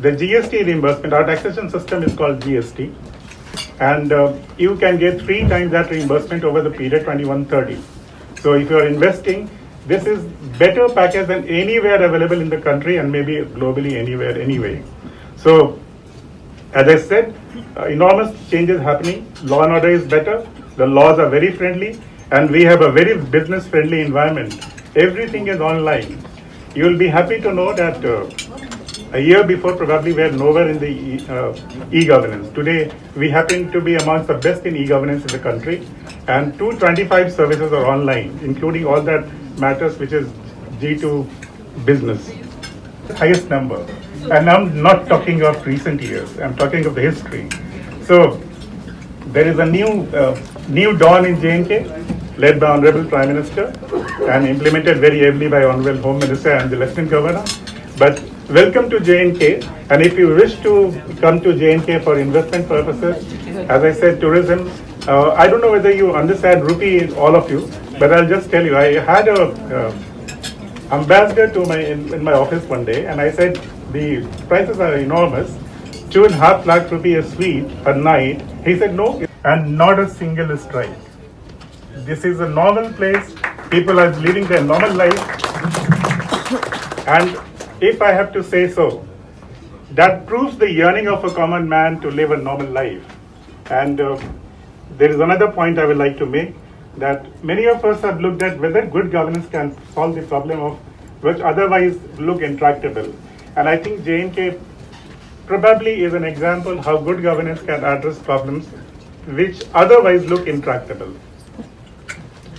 the GST reimbursement, our taxation system is called GST, and uh, you can get three times that reimbursement over the period 2130. So if you are investing, this is better package than anywhere available in the country and maybe globally anywhere anyway. So as I said, uh, enormous changes happening. Law and order is better. The laws are very friendly, and we have a very business-friendly environment. Everything is online. You will be happy to know that uh, a year before probably we were nowhere in the e- uh, e-governance. Today we happen to be amongst the best in e-governance in the country, and 225 services are online, including all that matters which is G2 business highest number. And I'm not talking of recent years, I'm talking of the history. So there is a new, uh, new dawn in J&K, led by Honorable Prime Minister and implemented very ably by Honorable Home Minister and the Lieutenant Governor. But welcome to J&K, and if you wish to come to J&K for investment purposes, as I said, tourism, uh, I don't know whether you understand rupee, all of you, but I'll just tell you, I had a uh, ambassador to my in, in my office one day, and I said the prices are enormous. Two and a half lakh rupee a suite a night. He said no, and not a single strike. This is a normal place. People are living their normal life, and if I have to say so, that proves the yearning of a common man to live a normal life. And uh, there is another point I would like to make that many of us have looked at whether good governance can solve the problem of which otherwise look intractable. And I think J&K probably is an example how good governance can address problems which otherwise look intractable.